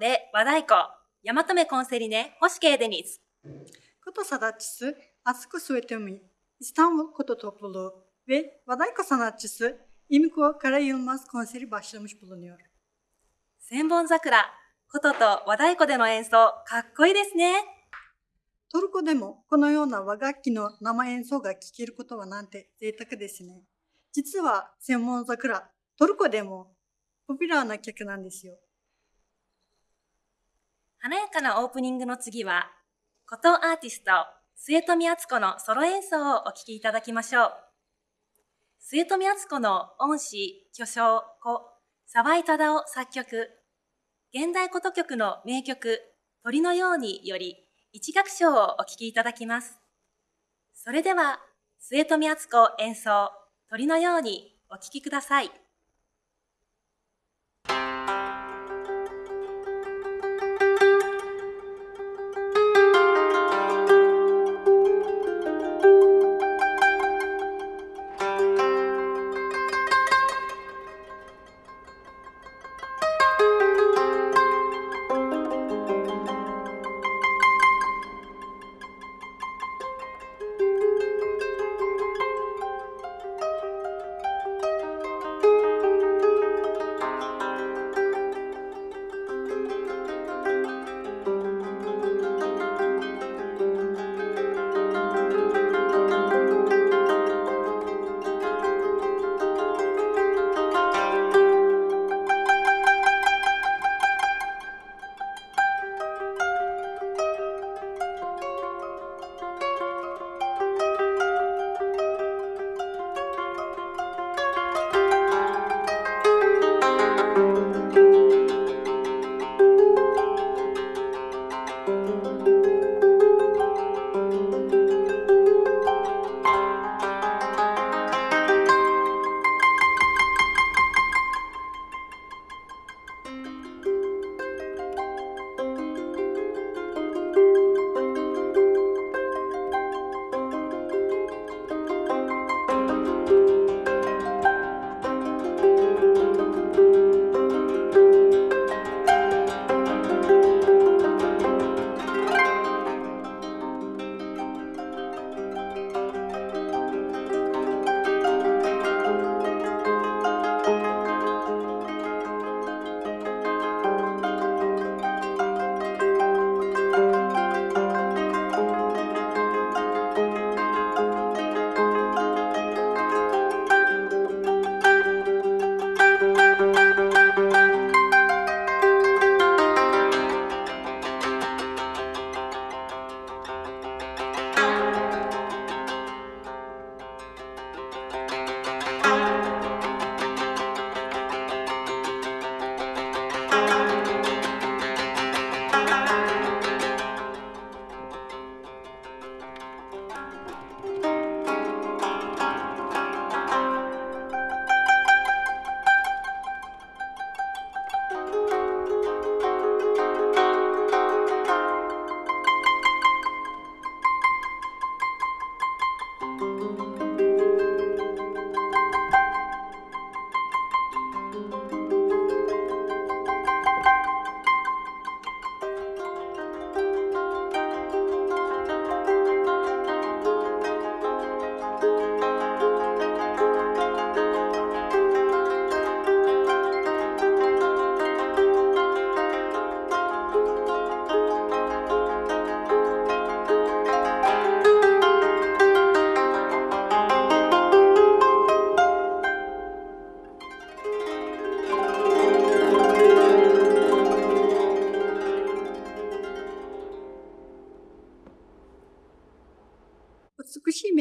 で和太鼓。山留コンセリネ星慶デニーことさだちす熱く添えてみイスタこととぷろで和太鼓さなちすイミコからユーマスコンセリバシュムシロニョル千本桜ことと和太鼓での演奏かっこいいですね。トルコでもこのような和楽器の生演奏が聴けることはなんて贅沢ですね。実は専門桜トルコでもポピュラーな曲なんですよ。華やかなオープニングの次は、琴アーティスト、末富敦子のソロ演奏をお聴きいただきましょう。末富敦子の恩師、巨匠、子、沢井忠夫作曲、現代琴曲の名曲、鳥のようにより、一楽章をお聴きいただきます。それでは、末富敦子演奏、鳥のようにお聴きください。美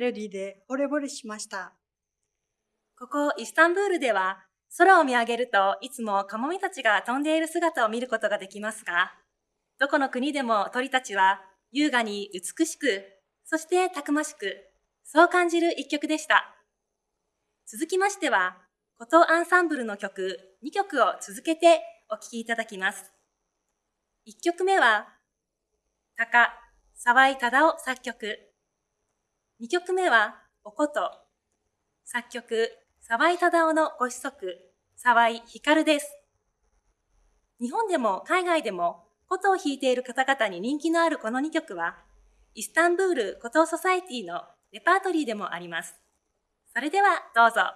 しいメロディーで惚れ惚れしました。ここイスタンブールでは空を見上げるといつもカモメたちが飛んでいる姿を見ることができますが、どこの国でも鳥たちは優雅に美しく、そしてたくましく、そう感じる一曲でした。続きましては、琴アンサンブルの曲2曲を続けてお聴きいただきます。1曲目は、高沢井忠夫作曲。2曲目は、おこと作曲、沢井忠夫のご子息、沢井光です。日本でも海外でも琴を弾いている方々に人気のあるこの2曲は、イスタンブール琴ソサエティのレパートリーでもあります。それではどうぞ。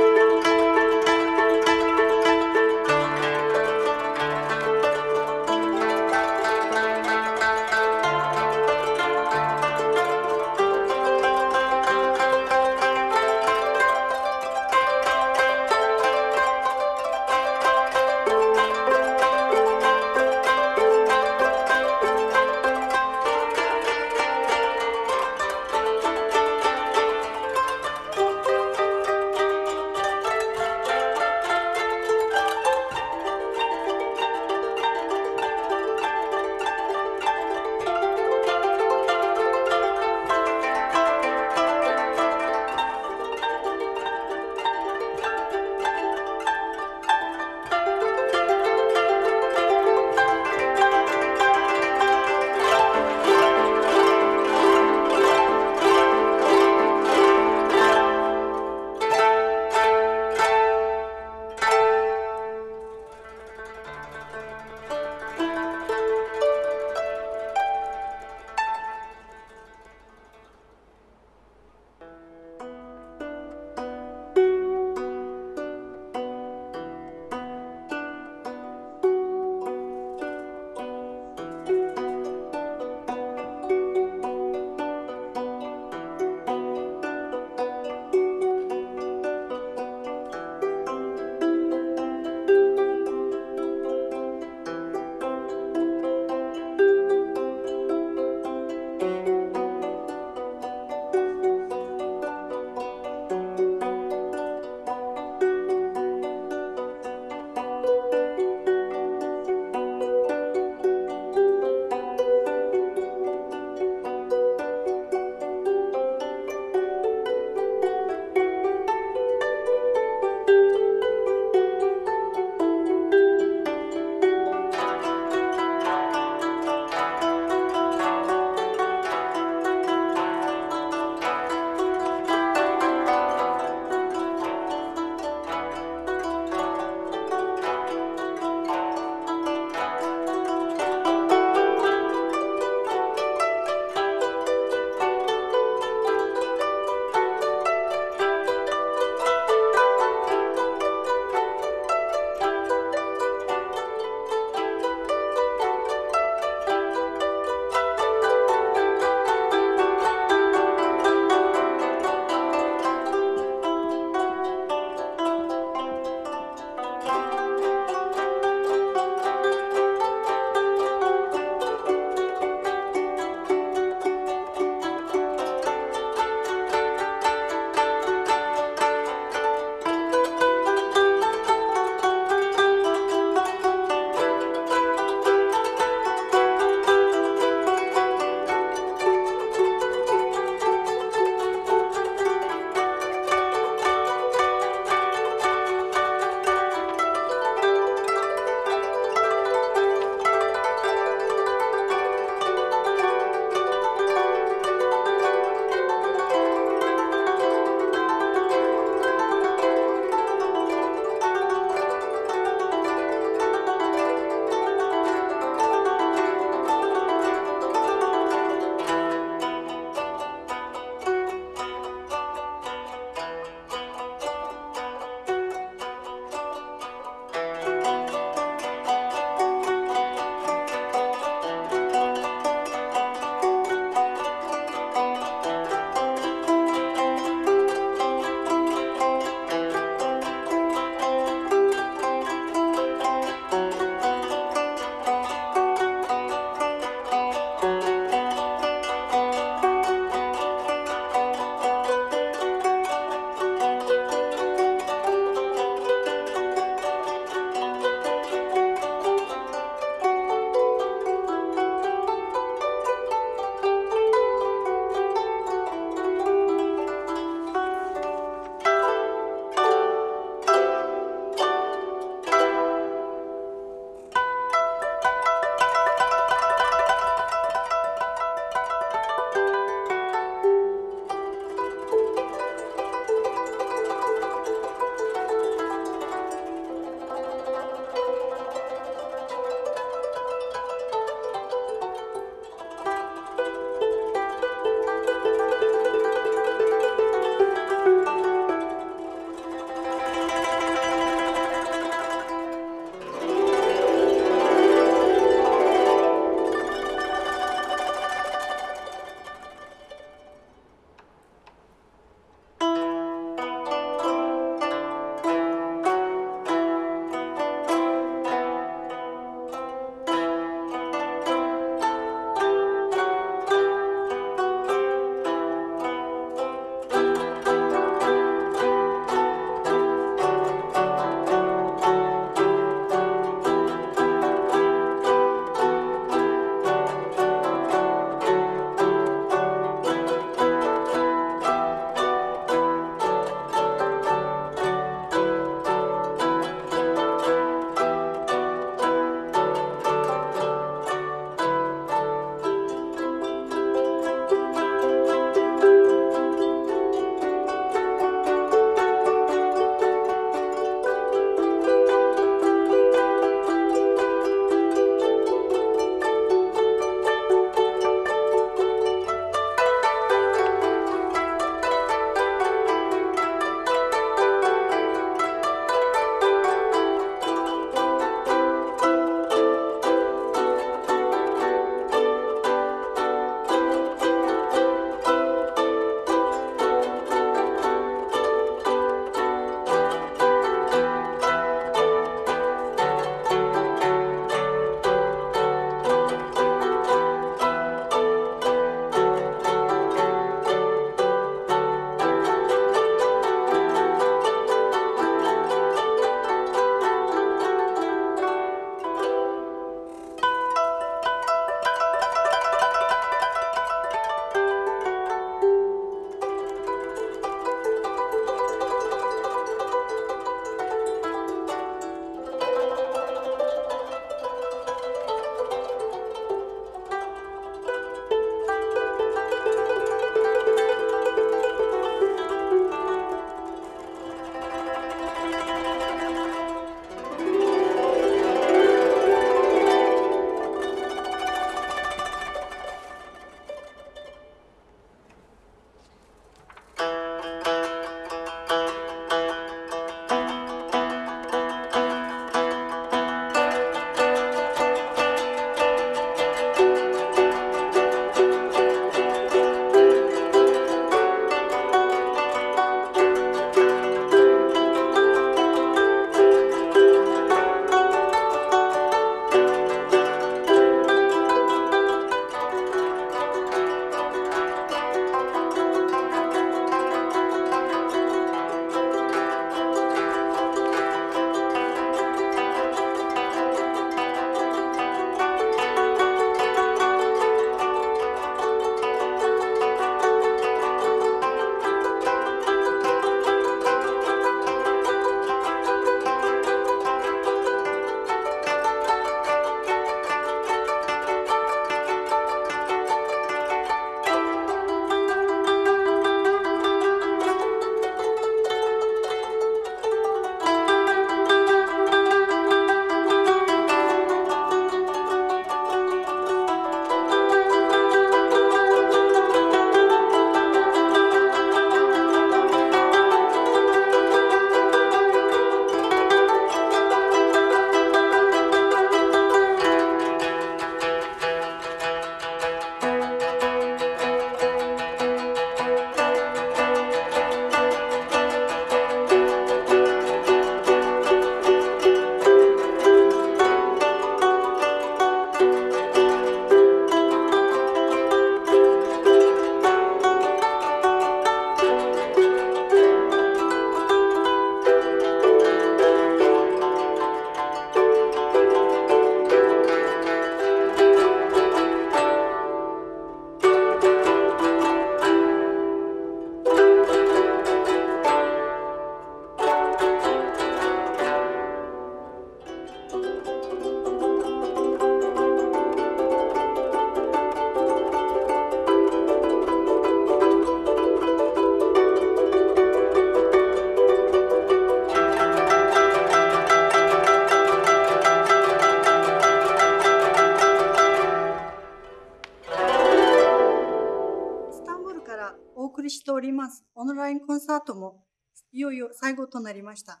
コンサートもいよいよ最後となりました。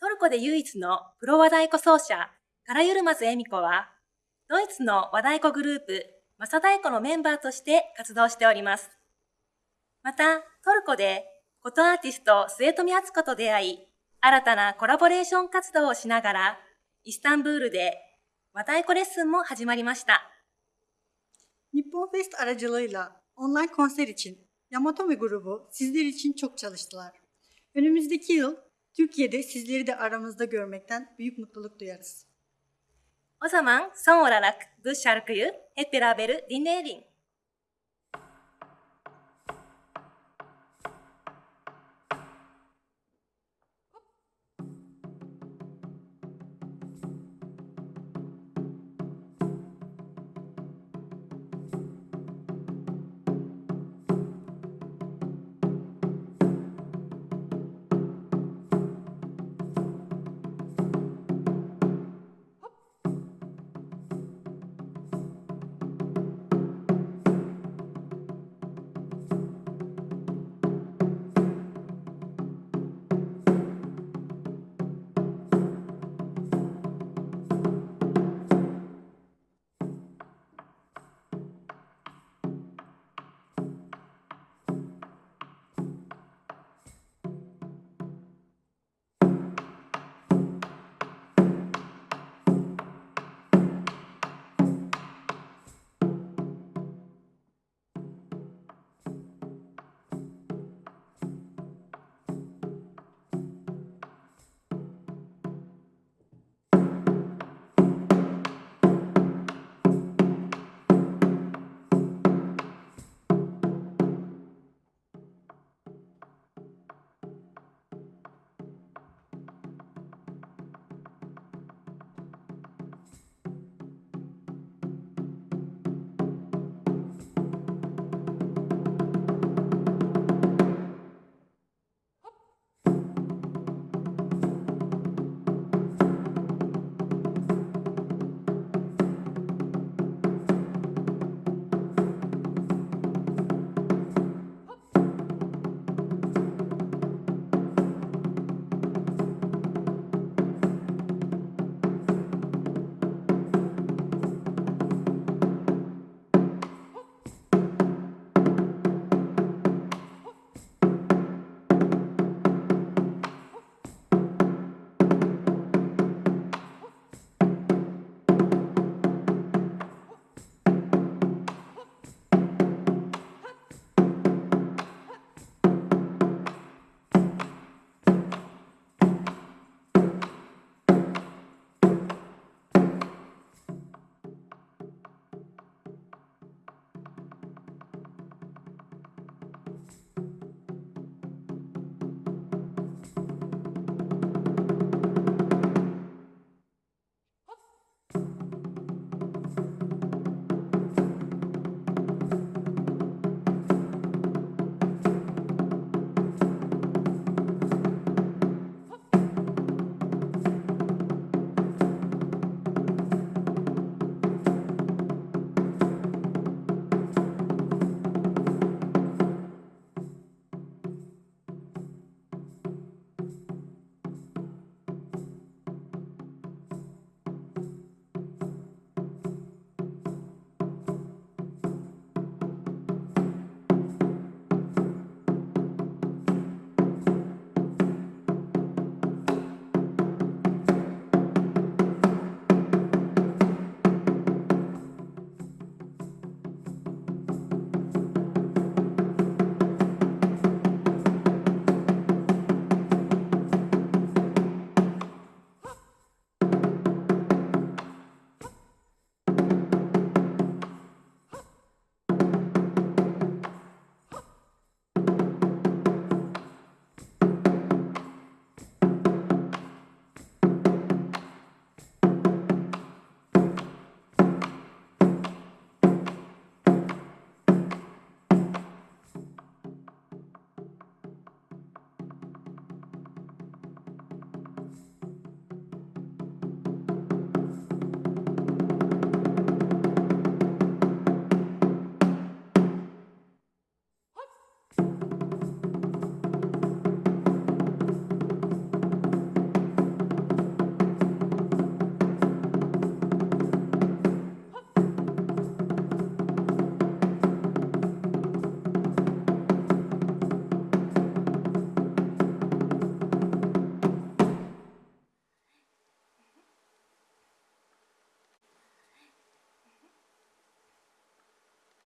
トルコで唯一のプロ和太鼓奏者、カラユルマズエミコは、ドイツの和太鼓グループ、マサ太鼓のメンバーとして活動しております。また、トルコで、ことアーティスト末富敦子と出会い、新たなコラボレーション活動をしながら、イスタンブールで和太鼓レッスンも始まりました。Nippon Fest aracılığıyla online konser için Yamatomi grubu sizler için çok çalıştılar. Önümüzdeki yıl Türkiye'de sizleri de aramızda görmekten büyük mutluluk duyarız. O zaman son olarak bu şarkıyı hep beraber dinleyelim.